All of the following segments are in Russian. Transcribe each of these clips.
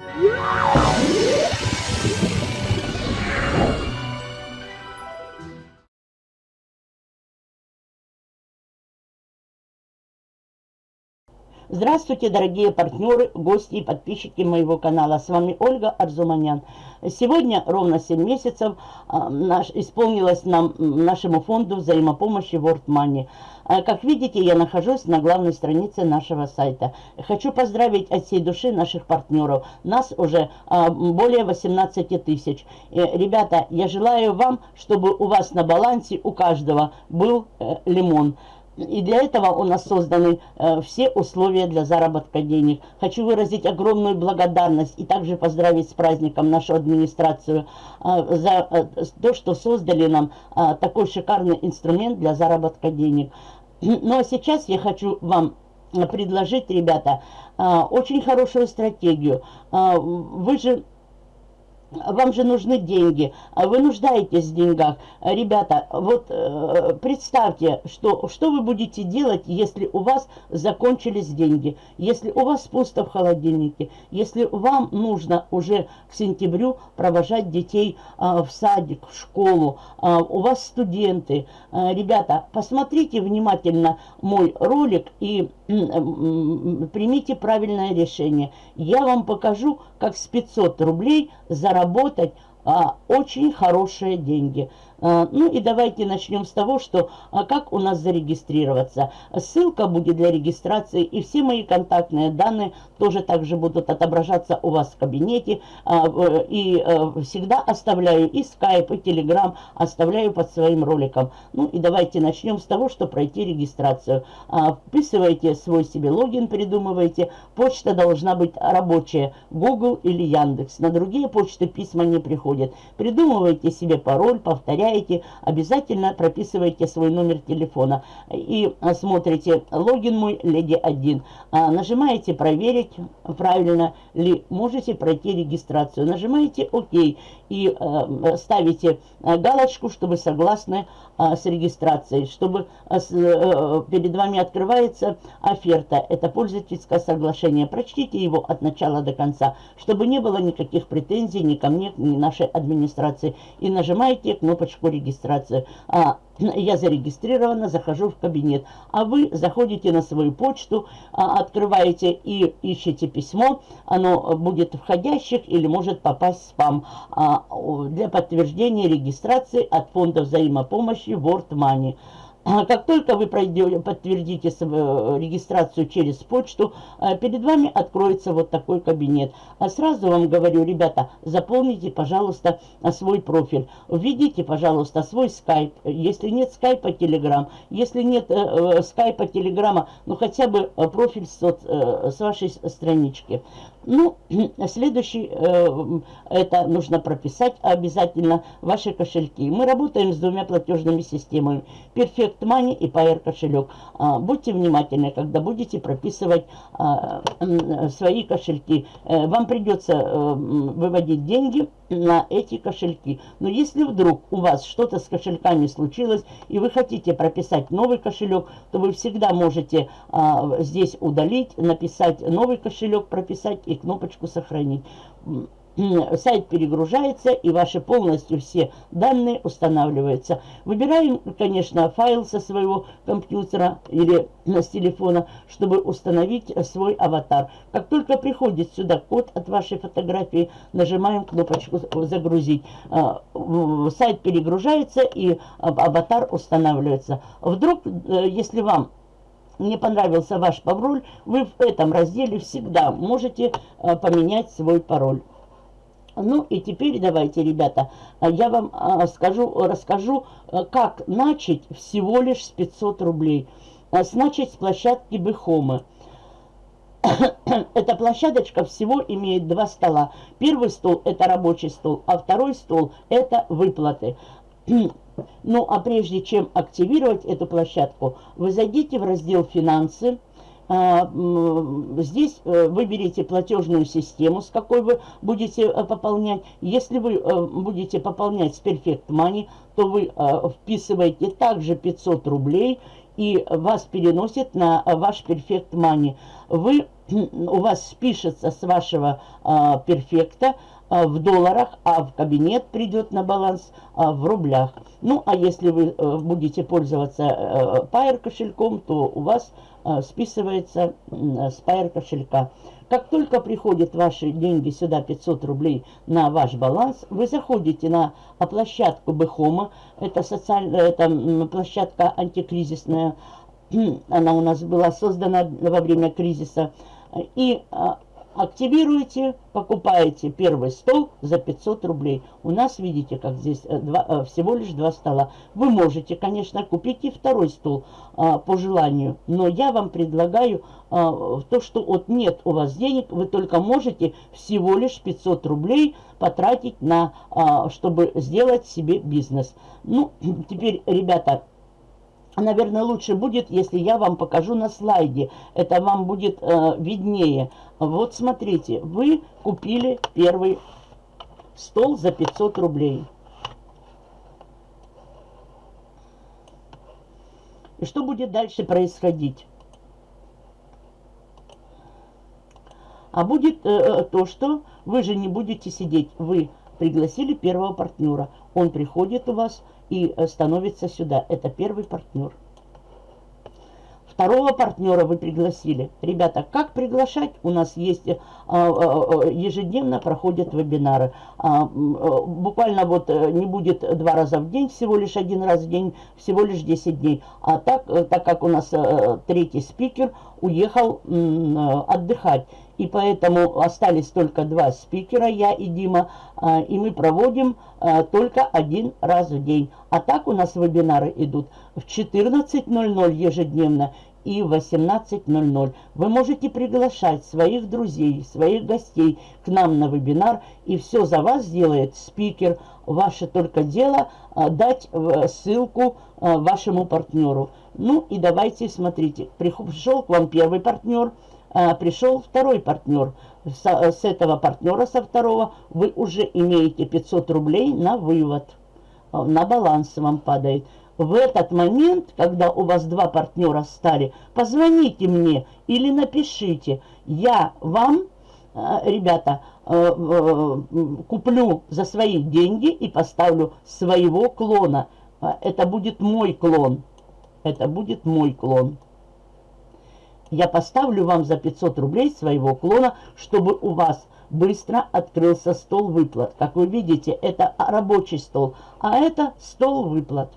Yeah! Здравствуйте, дорогие партнеры, гости и подписчики моего канала. С вами Ольга Арзуманян. Сегодня ровно 7 месяцев а, наш, исполнилось нам, нашему фонду взаимопомощи World Money. А, как видите, я нахожусь на главной странице нашего сайта. Хочу поздравить от всей души наших партнеров. Нас уже а, более 18 тысяч. Э, ребята, я желаю вам, чтобы у вас на балансе у каждого был э, лимон. И для этого у нас созданы э, все условия для заработка денег. Хочу выразить огромную благодарность и также поздравить с праздником нашу администрацию э, за э, то, что создали нам э, такой шикарный инструмент для заработка денег. Ну а сейчас я хочу вам предложить, ребята, э, очень хорошую стратегию. Э, вы же вам же нужны деньги, а вы нуждаетесь в деньгах. Ребята, вот э, представьте, что, что вы будете делать, если у вас закончились деньги, если у вас пусто в холодильнике, если вам нужно уже к сентябрю провожать детей э, в садик, в школу, э, у вас студенты. Э, ребята, посмотрите внимательно мой ролик и примите правильное решение. Я вам покажу, как с 500 рублей заработать а, очень хорошие деньги. А, ну и давайте начнем с того, что а, как у нас зарегистрироваться. Ссылка будет для регистрации и все мои контактные данные тоже также будут отображаться у вас в кабинете. А, и всегда оставляю и скайп, и телеграм, оставляю под своим роликом. Ну и давайте начнем с того, что пройти регистрацию. Вписывайте свой себе логин, придумывайте. Почта должна быть рабочая, Google или Яндекс. На другие почты письма не приходят. Придумывайте себе пароль, повторяйте проверяете, обязательно прописывайте свой номер телефона и смотрите логин мой Леди 1. А, нажимаете проверить, правильно ли можете пройти регистрацию. Нажимаете ОК и э, ставите э, галочку, чтобы согласны э, с регистрацией, чтобы перед вами открывается оферта. Это пользовательское соглашение. Прочтите его от начала до конца, чтобы не было никаких претензий ни ко мне, ни нашей администрации. И нажимаете кнопочку регистрации. Я зарегистрирована, захожу в кабинет. А вы заходите на свою почту, а, открываете и ищете письмо. Оно будет входящих или может попасть в спам. А, для подтверждения регистрации от фонда взаимопомощи World Money. А как только вы пройдете, подтвердите свою регистрацию через почту, а, перед вами откроется вот такой кабинет. А сразу вам говорю, ребята, заполните, пожалуйста, свой профиль. Введите, пожалуйста, свой скайп. Если нет скайпа, телеграм. Если нет э, э скайпа, телеграма, ну хотя бы э, профиль э, с вашей странички. Ну, следующий, э, это нужно прописать обязательно ваши кошельки. Мы работаем с двумя платежными системами. Perfect Money и Pair кошелек. А, будьте внимательны, когда будете прописывать а, свои кошельки. Э, вам придется э, выводить деньги на эти кошельки. Но если вдруг у вас что-то с кошельками случилось, и вы хотите прописать новый кошелек, то вы всегда можете а, здесь удалить, написать новый кошелек, прописать и кнопочку «Сохранить» сайт перегружается и ваши полностью все данные устанавливаются. Выбираем, конечно, файл со своего компьютера или с телефона, чтобы установить свой аватар. Как только приходит сюда код от вашей фотографии, нажимаем кнопочку «Загрузить». А, сайт перегружается и аватар устанавливается. Вдруг, э, если вам не понравился ваш пароль, вы в этом разделе всегда можете э, поменять свой пароль. Ну и теперь давайте, ребята, я вам а, скажу, расскажу, э, как начать всего лишь с 500 рублей. А, начать с площадки Бехомы. Эта площадочка всего имеет два стола. Первый стол – это рабочий стол, а второй стол – это выплаты. Ну, а прежде чем активировать эту площадку, вы зайдите в раздел «Финансы», а, Здесь э, выберите платежную систему, с какой вы будете э, пополнять. Если вы э, будете пополнять с Perfect Money, то вы вписываете также 500 рублей и вас переносит на ваш перфект мани. Вы, у вас спишется с вашего а, перфекта а, в долларах, а в кабинет придет на баланс а, в рублях. Ну, а если вы а, будете пользоваться а, Pair кошельком, то у вас а, списывается а, с Pair кошелька. Как только приходят ваши деньги сюда, 500 рублей, на ваш баланс, вы заходите на площадку Бехома, это, социальная, это площадка антикризисная, она у нас была создана во время кризиса, и а, активируете, покупаете первый стол за 500 рублей. У нас, видите, как здесь э, два, э, всего лишь два стола. Вы можете, конечно, купить и второй стол а, по желанию, но я вам предлагаю а, то, что вот нет у вас денег, вы только можете всего лишь 500 рублей потратить на, а, чтобы сделать себе бизнес. Ну, теперь, ребята, наверное, лучше будет, если я вам покажу на слайде. Это вам будет э, виднее. Вот смотрите, вы купили первый стол за 500 рублей. И что будет дальше происходить? А будет э, э то, что вы же не будете сидеть. Вы пригласили первого партнера. Он приходит у вас и э, становится сюда. Это первый партнер. Второго партнера вы пригласили. Ребята, как приглашать? У нас есть, а, а, ежедневно проходят вебинары. А, буквально вот не будет два раза в день, всего лишь один раз в день, всего лишь 10 дней. А так, так как у нас третий спикер уехал отдыхать. И поэтому остались только два спикера, я и Дима, и мы проводим только один раз в день. А так у нас вебинары идут в 14.00 ежедневно и 18.00. Вы можете приглашать своих друзей, своих гостей к нам на вебинар, и все за вас сделает спикер. Ваше только дело а, дать а, ссылку а, вашему партнеру. Ну и давайте, смотрите, пришел к вам первый партнер, а, пришел второй партнер. С, с этого партнера, со второго, вы уже имеете 500 рублей на вывод, а, на баланс вам падает в этот момент, когда у вас два партнера стали, позвоните мне или напишите. Я вам, э, ребята, э, куплю за свои деньги и поставлю своего клона. Э, это будет мой клон. Это будет мой клон. Я поставлю вам за 500 рублей своего клона, чтобы у вас быстро открылся стол выплат. Как вы видите, это рабочий стол, а это стол выплат.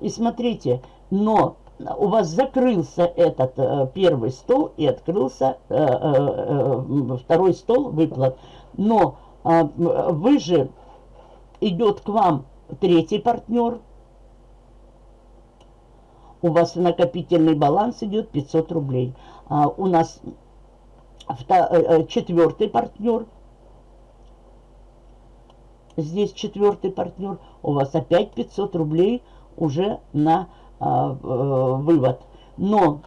И смотрите, но у вас закрылся этот э, первый стол и открылся э, э, э, второй стол выплат. Но э, вы же идет к вам третий партнер. У вас накопительный баланс идет 500 рублей. А у нас э, э, четвертый партнер – здесь четвертый партнер, у вас опять 500 рублей уже на а, э, вывод. Но,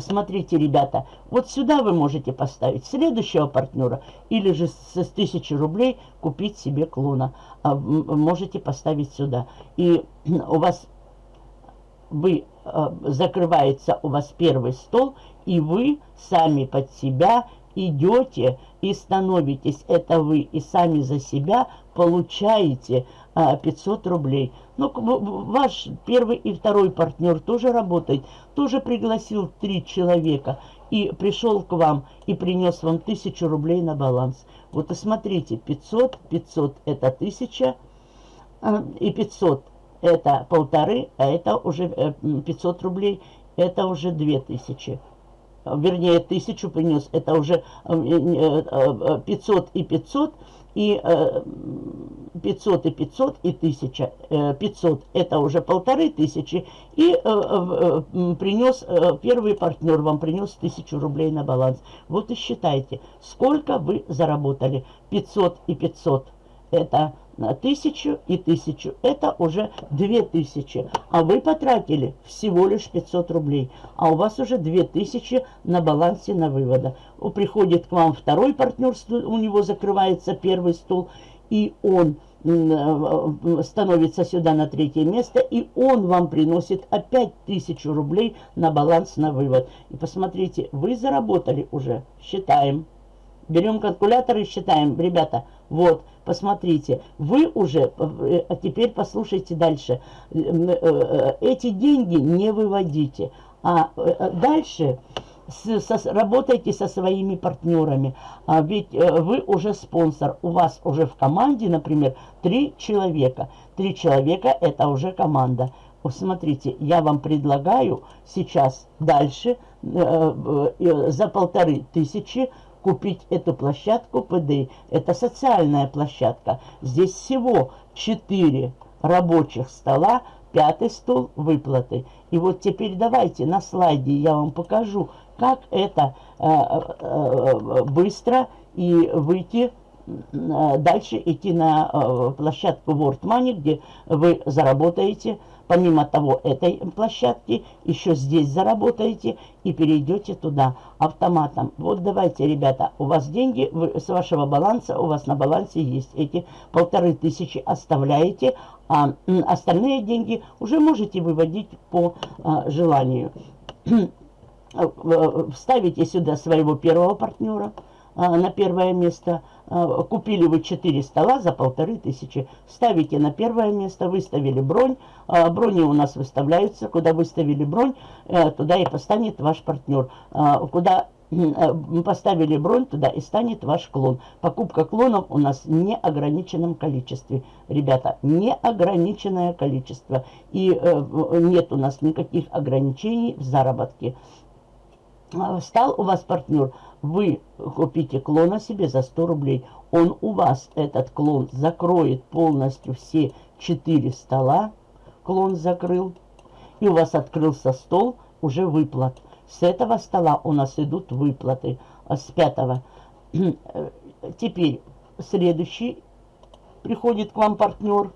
смотрите, ребята, вот сюда вы можете поставить следующего партнера или же с 1000 рублей купить себе клона. А, можете поставить сюда. И у вас, вы, а, закрывается у вас первый стол, и вы сами под себя идете и становитесь, это вы, и сами за себя получаете а, 500 рублей. Но ваш первый и второй партнер тоже работает, тоже пригласил три человека и пришел к вам и принес вам 1000 рублей на баланс. Вот и смотрите, 500, 500 это 1000 а, и 500 это полторы, а это уже 500 э, рублей, это уже 2000 вернее, тысячу принес, это уже 500 э, э, и 500, и 500 и 500 и 1000. 500 это уже полторы тысячи, и принес, первый партнер вам принес 1000 рублей на баланс. Вот и считайте, сколько вы заработали. 500 и 500 это на тысячу и тысячу. Это уже две тысячи. А вы потратили всего лишь 500 рублей. А у вас уже две тысячи на балансе на вывода. Приходит к вам второй партнер, у него закрывается первый стол. И он э, становится сюда на третье место, и он вам приносит опять тысячу рублей на баланс на вывод. И посмотрите, вы заработали уже, считаем. Берем калькулятор и считаем, ребята, вот, посмотрите, вы уже, а теперь послушайте дальше, эти деньги не выводите, а дальше с, со, работайте со своими партнерами. А ведь э, вы уже спонсор. У вас уже в команде, например, три человека. Три человека – это уже команда. Смотрите, я вам предлагаю сейчас дальше э, э, за полторы тысячи купить эту площадку ПД. Это социальная площадка. Здесь всего четыре рабочих стола, пятый стол выплаты. И вот теперь давайте на слайде я вам покажу, как это э, э, быстро и выйти э, дальше идти на площадку World Money, где вы заработаете, помимо того, этой площадки, еще здесь заработаете и перейдете туда автоматом. Вот давайте, ребята, у вас деньги вы, с вашего баланса, у вас на балансе есть эти полторы тысячи, оставляете, а остальные деньги уже можете выводить по а, желанию. Вставите сюда своего первого партнера на первое место. Э, купили вы 4 стола за полторы тысячи. Ставите на первое место, выставили бронь. Брони у нас выставляются. Куда выставили бронь, туда и постанет ваш партнер. Куда поставили бронь, туда и станет ваш клон. Покупка клонов у нас в неограниченном количестве. Ребята, неограниченное количество. И нет у нас никаких ограничений в заработке. А, стал у вас партнер, вы купите клона себе за 100 рублей. Он у вас, этот клон, закроет полностью все 4 стола. Клон закрыл. И у вас открылся стол уже выплат. С этого стола у нас идут выплаты. А с пятого. Теперь следующий приходит к вам партнер.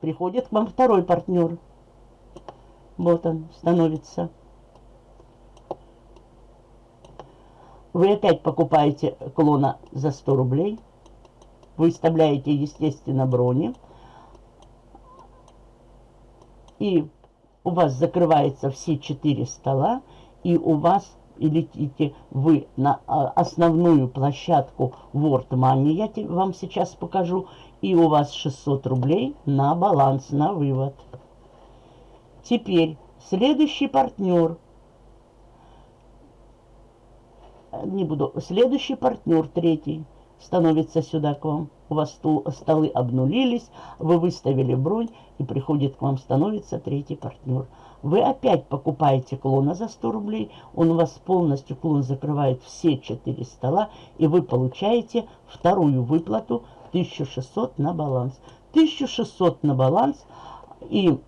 Приходит к вам второй партнер. Вот он становится. Вы опять покупаете клона за 100 рублей. Выставляете, естественно, брони. И у вас закрывается все четыре стола. И у вас и летите вы на а, основную площадку World Money, я вам сейчас покажу, и у вас 600 рублей на баланс, на вывод. Теперь следующий партнер. Не буду. Следующий партнер, третий, становится сюда к вам. У вас стол, столы обнулились, вы выставили бронь, и приходит к вам, становится третий партнер. Вы опять покупаете клона за 100 рублей, он у вас полностью, клон закрывает все 4 стола, и вы получаете вторую выплату 1600 на баланс. 1600 на баланс, и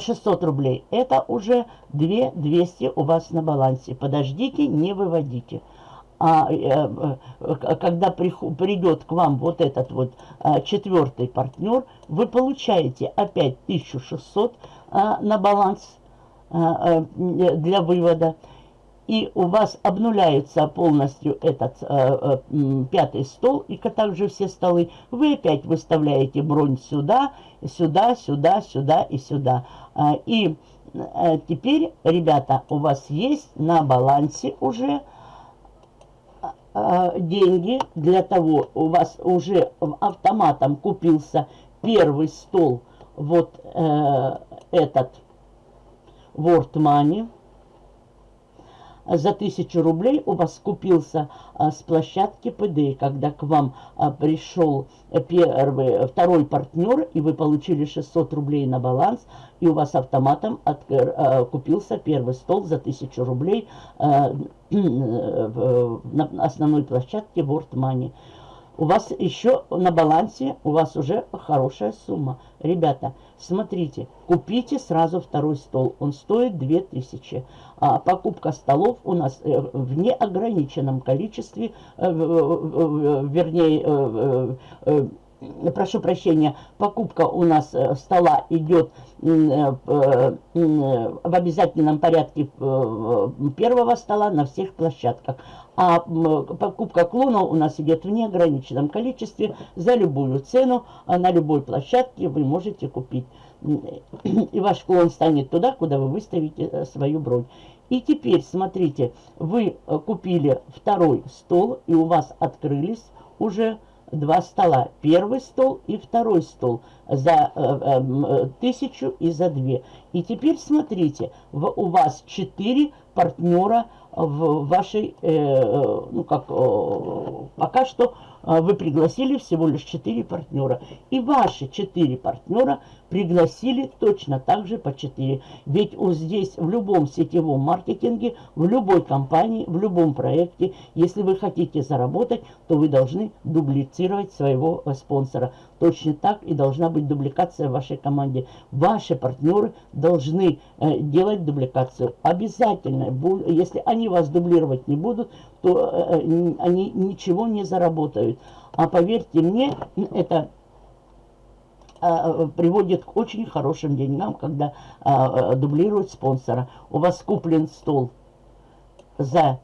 600 рублей это уже 2 200 у вас на балансе. Подождите, не выводите. А, э, э, когда придет к вам вот этот вот а, четвертый партнер, вы получаете опять 1600 а, на баланс а, а, для вывода и у вас обнуляется полностью этот э, э, пятый стол, и также все столы, вы опять выставляете бронь сюда, сюда, сюда, сюда и сюда. Э, и э, теперь, ребята, у вас есть на балансе уже э, деньги для того, у вас уже автоматом купился первый стол, вот э, этот World Money, за тысячу рублей у вас купился а, с площадки ПД, когда к вам а, пришел первый, второй партнер, и вы получили 600 рублей на баланс, и у вас автоматом от, а, купился первый стол за тысячу рублей на основной площадке World Money у вас еще на балансе, у вас уже хорошая сумма. Ребята, смотрите, купите сразу второй стол, он стоит 2000. А покупка столов у нас э, в неограниченном количестве, э, вернее, прошу прощения, покупка у нас э, стола идет э, в обязательном порядке первого стола на всех площадках. А покупка клона у нас идет в неограниченном количестве за любую цену, а на любой площадке вы можете купить. И ваш клон станет туда, куда вы выставите свою бронь. И теперь, смотрите, вы купили второй стол, и у вас открылись уже два стола. Первый стол и второй стол за э, э, тысячу и за две. И теперь смотрите, в, у вас четыре партнера в вашей, э, э ну как, э, пока что э, вы пригласили всего лишь четыре партнера. И ваши четыре партнера пригласили точно так же по 4. Ведь здесь в любом сетевом маркетинге, в любой компании, в любом проекте, если вы хотите заработать, то вы должны дублицировать своего спонсора. Точно так и должна быть дубликация в вашей команде. Ваши партнеры должны э, делать дубликацию. Обязательно, если они вас дублировать не будут, то э, э они ничего не заработают. А поверьте мне, это а, приводит к очень хорошим деньгам, когда а, дублируют спонсора. У вас куплен стол за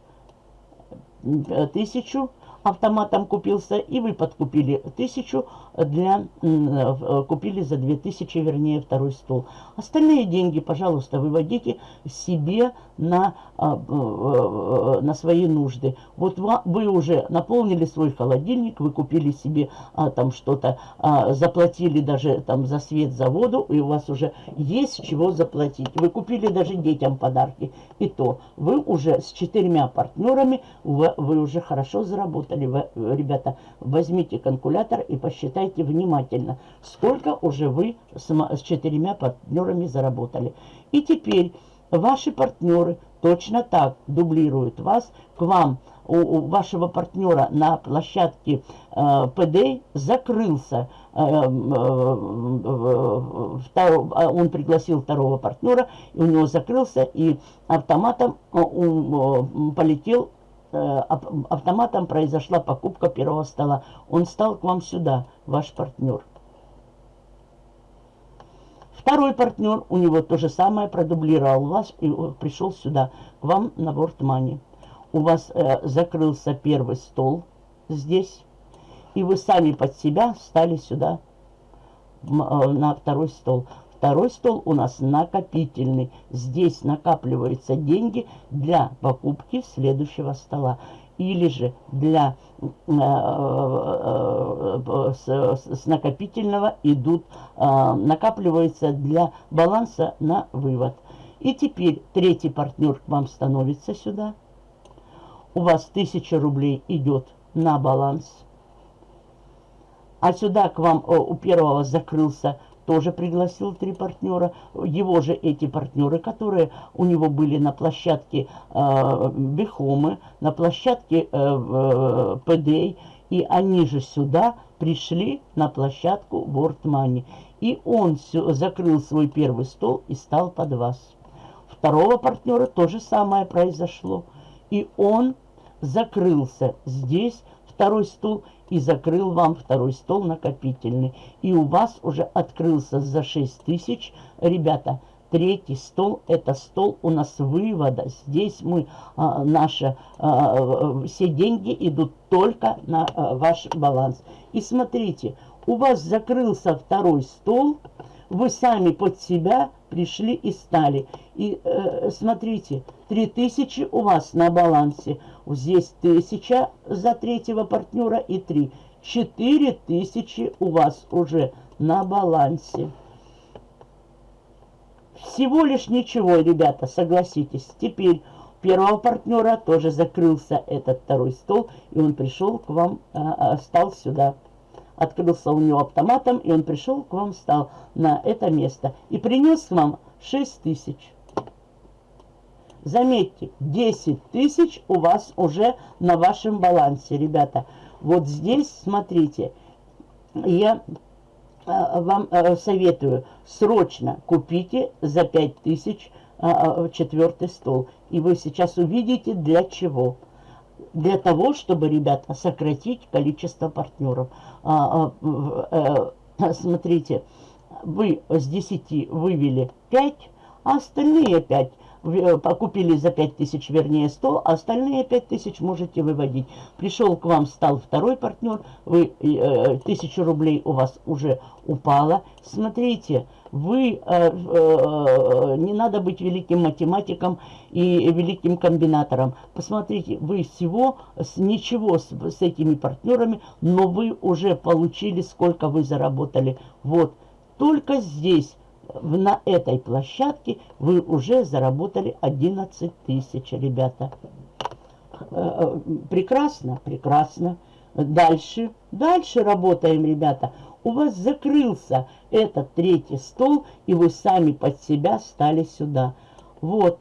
тысячу, автоматом купился, и вы подкупили тысячу, для, э, купили за 2000, вернее, второй стол. Остальные деньги, пожалуйста, выводите себе на, а, э, на свои нужды. Вот вы уже наполнили свой холодильник, вы купили себе а, там что-то, а, заплатили даже там за свет, за воду, и у вас уже есть чего заплатить. Вы купили даже детям подарки, и то вы уже с четырьмя партнерами, вы уже хорошо заработали. Ребята, возьмите калькулятор и посчитайте, внимательно, сколько уже вы с, четырьмя партнерами заработали. И теперь ваши партнеры точно так дублируют вас к вам. У, вашего партнера на площадке э, PD закрылся, э, э, втор, а он пригласил второго партнера, и у него закрылся, и автоматом он полетел Э, автоматом произошла покупка первого стола. Он стал к вам сюда, ваш партнер. Второй партнер, у него то же самое, продублировал вас и пришел сюда, к вам на World У вас э, закрылся первый стол здесь, и вы сами под себя стали сюда э, на второй стол. Второй стол у нас накопительный. Здесь накапливаются деньги для покупки следующего стола. Или же для э, э, э, с, накопительного идут, накапливаются для баланса на вывод. И теперь третий партнер к вам становится сюда. У вас 1000 рублей идет на баланс. А сюда к вам у первого закрылся тоже пригласил три партнера. Его же эти партнеры, которые у него были на площадке э, Бехомы, на площадке э, э, ПД, и они же сюда пришли на площадку World Money. И он все, закрыл свой первый стол и стал под вас. Второго партнера то же самое произошло. И он закрылся здесь, второй стул, и закрыл вам второй стол накопительный. И у вас уже открылся за 6 тысяч. Ребята, третий стол, это стол у нас вывода. Здесь мы, а, наши, а, все деньги идут только на а, ваш баланс. И смотрите, у вас закрылся второй стол, вы сами под себя пришли и стали. И э, смотрите, 3000 у вас на балансе. Здесь 1000 за третьего партнера и 3. 4000 у вас уже на балансе. Всего лишь ничего, ребята, согласитесь. Теперь первого партнера тоже закрылся этот второй стол, и он пришел к вам, а, а, стал сюда открылся у него автоматом, и он пришел к вам, стал на это место и принес вам 6 тысяч. Заметьте, 10 тысяч у вас уже на вашем балансе, ребята. Вот здесь, смотрите, я э, вам э, советую, срочно купите за 5 тысяч э, четвертый стол. И вы сейчас увидите для чего. Для того, чтобы, ребята, сократить количество партнеров. А, а, а, смотрите, вы с 10 вывели 5, а остальные 5 Э, покупили за 5 тысяч, вернее 100, а остальные 5 тысяч можете выводить. Пришел к вам, стал второй партнер, вы, э, тысячу рублей у вас уже упало. Смотрите, вы, э, э, не надо быть великим математиком и великим комбинатором. Посмотрите, вы всего, с, ничего с, с этими партнерами, но вы уже получили, сколько вы заработали. Вот, только здесь на этой площадке вы уже заработали 11 тысяч, ребята. Э, э, прекрасно, прекрасно. Дальше, дальше работаем, ребята. У вас закрылся этот третий стол, и вы сами под себя стали сюда. Вот,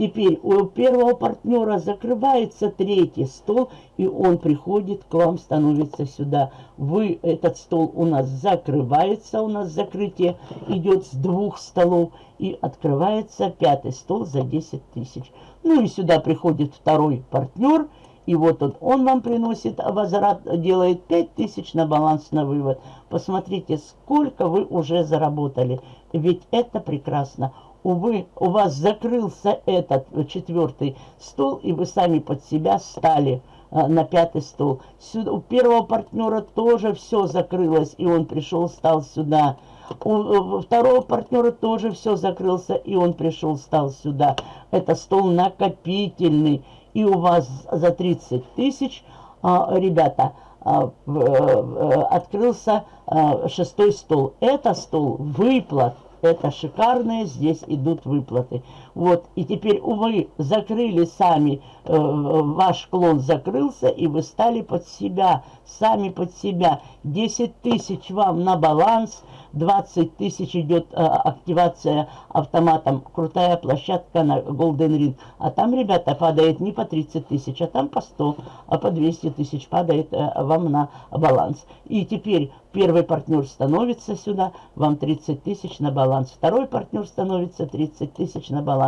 Теперь у первого партнера закрывается третий стол, и он приходит к вам, становится сюда. Вы, этот стол у нас закрывается, у нас закрытие идет с двух столов, и открывается пятый стол за 10 тысяч. Ну и сюда приходит второй партнер, и вот он, он вам приносит возврат, делает 5 тысяч на баланс на вывод. Посмотрите, сколько вы уже заработали. Ведь это прекрасно увы, у вас закрылся этот четвертый стол, и вы сами под себя стали а, на пятый стол. Сюда, у первого партнера тоже все закрылось, и он пришел, стал сюда. У, у второго партнера тоже все закрылся, и он пришел, стал сюда. Это стол накопительный, и у вас за 30 тысяч, а, ребята, а, открылся а, шестой стол. Это стол выплат. Это шикарные, здесь идут выплаты. Вот, и теперь, увы, закрыли сами, э, ваш клон закрылся, и вы стали под себя, сами под себя. 10 тысяч вам на баланс, 20 тысяч идет э, активация автоматом. Крутая площадка на Golden Ring. А там, ребята, падает не по 30 тысяч, а там по 100, а по 200 тысяч падает э, вам на баланс. И теперь первый партнер становится сюда, вам 30 тысяч на баланс. Второй партнер становится 30 тысяч на баланс.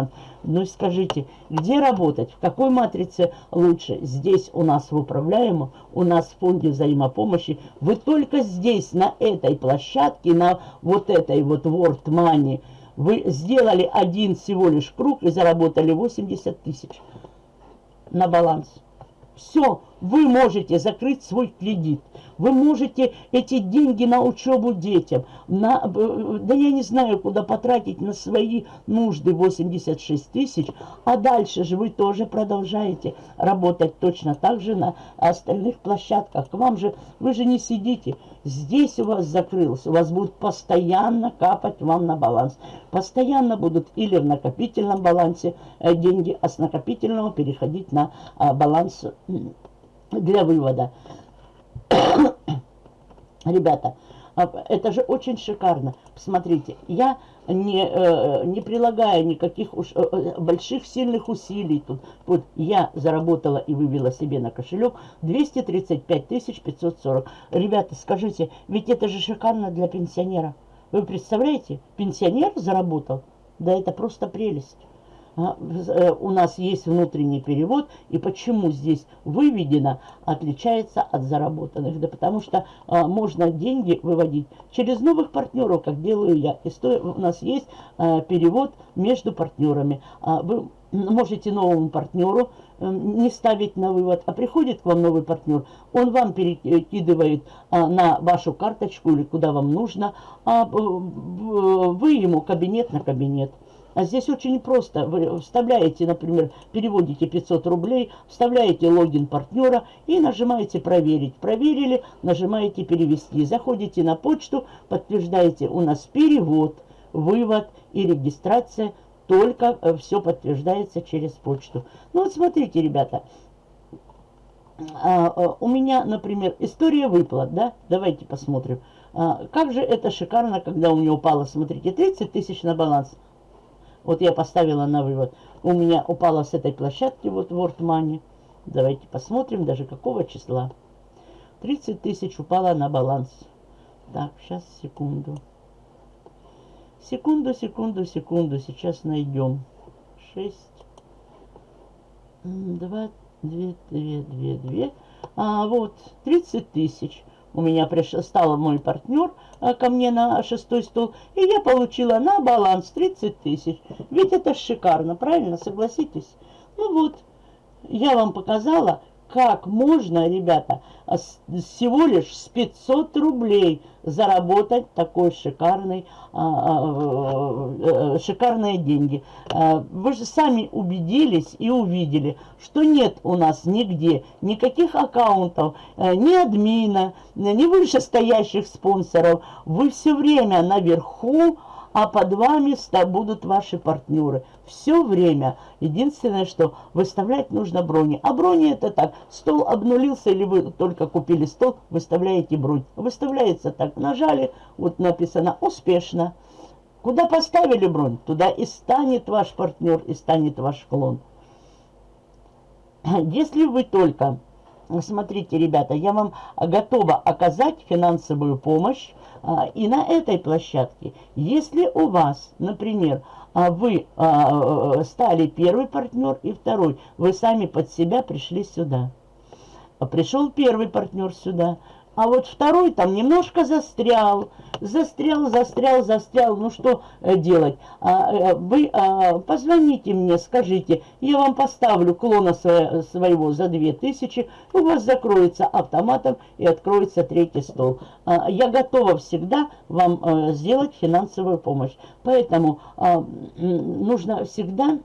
Ну и скажите, где работать, в какой матрице лучше? Здесь у нас в управляемом, у нас в фонде взаимопомощи. Вы только здесь, на этой площадке, на вот этой вот World Money, вы сделали один всего лишь круг и заработали 80 тысяч на баланс. Все, вы можете закрыть свой кредит. Вы можете эти деньги на учебу детям, на, э, да я не знаю, куда потратить на свои нужды 86 тысяч, а дальше же вы тоже продолжаете работать точно так же на остальных площадках. К вам же, вы же не сидите, здесь у вас закрылось, у вас будут постоянно капать вам на баланс. Постоянно будут или в накопительном балансе э, деньги, а с накопительного переходить на а, баланс для вывода. Ребята, а, это же очень шикарно. Посмотрите, я не, э, не прилагая никаких уж, э, э, больших сильных усилий тут. Вот я заработала и вывела себе на кошелек 235 540. Ребята, скажите, ведь это же шикарно для пенсионера. Вы представляете, пенсионер заработал? Да это просто прелесть. А, э, у нас есть внутренний перевод, и почему здесь выведено, отличается от заработанных. Да потому что а, можно деньги выводить через новых партнеров, как делаю я. И сто, у нас есть а, перевод между партнерами. А, вы можете новому партнеру э, не ставить на вывод, а приходит к вам новый партнер, он вам перекидывает а, на вашу карточку или куда вам нужно, а вы ему кабинет на кабинет. А здесь очень просто. Вы вставляете, например, переводите 500 рублей, вставляете логин партнера и нажимаете «Проверить». Проверили, нажимаете «Перевести». Заходите на почту, подтверждаете у нас перевод, вывод и регистрация. Только э, все подтверждается через почту. Ну вот смотрите, ребята. А, а, у меня, например, история выплат, да? Давайте посмотрим. А, как же это шикарно, когда у меня упало, смотрите, 30 тысяч на баланс. Вот я поставила на вывод. У меня упала с этой площадки, вот World Money. Давайте посмотрим, даже какого числа. 30 тысяч упала на баланс. Так, сейчас, секунду. Секунду, секунду, секунду. Сейчас найдем. 6, 2, 2, 2, 2, 2. А, вот, 30 тысяч. У меня приш... стал мой партнер а, ко мне на шестой стол, и я получила на баланс 30 тысяч. Ведь это шикарно, правильно, согласитесь? Ну вот, я вам показала, как можно, ребята, а, всего лишь с 500 рублей заработать такой шикарный, а, а, шикарные деньги. Вы же сами убедились и увидели, что нет у нас нигде никаких аккаунтов, ни админа, ни вышестоящих спонсоров. Вы все время наверху, а под вами будут ваши партнеры. Все время. Единственное, что выставлять нужно брони. А брони это так. Стол обнулился или вы только купили стол, выставляете бронь. Выставляется так. Нажали, вот написано «Успешно». Куда поставили бронь, туда и станет ваш партнер, и станет ваш клон. Если вы только Смотрите, ребята, я вам готова оказать финансовую помощь. А, и на этой площадке, если у вас, например, а, вы а, стали первый партнер и второй, вы сами под себя пришли сюда. Пришел первый партнер сюда, а вот второй там немножко застрял, застрял, застрял, застрял. Ну что э, делать? А, э, вы а, позвоните мне, скажите, я вам поставлю клона своего за 2000, у вас закроется автоматом и откроется третий стол. А, я готова всегда вам а, сделать финансовую помощь. Поэтому нужно всегда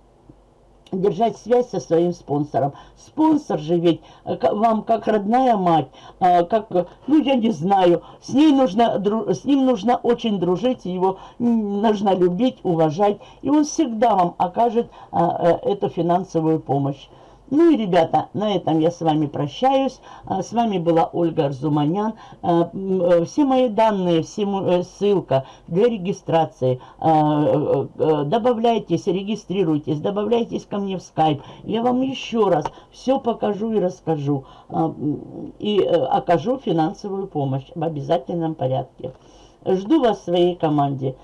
держать связь со своим спонсором. Спонсор же ведь э, вам как родная мать, э, как, ну я не знаю, с, ней нужно, с ним нужно очень дружить, его нужно любить, уважать, и он всегда вам окажет э, эту финансовую помощь. Ну и, ребята, на этом я с вами прощаюсь. А, с вами была Ольга Арзуманян. А, э, все мои данные, все, э, ссылка для регистрации. А, э, добавляйтесь, регистрируйтесь, добавляйтесь ко мне в скайп. Я вам еще раз все покажу и расскажу. И окажу финансовую помощь в обязательном порядке. Жду вас в своей команде.